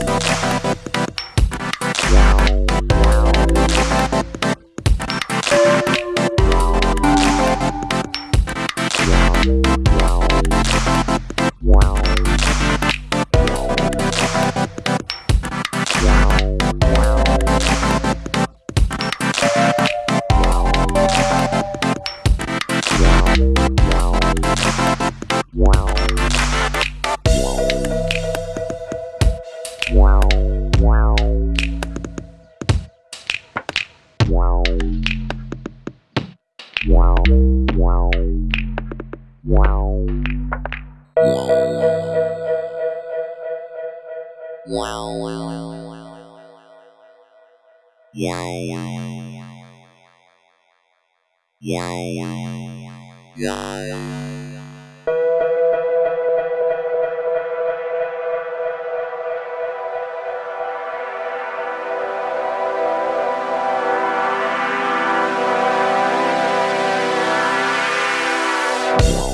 Wow. Yeah, yeah, yeah, yeah.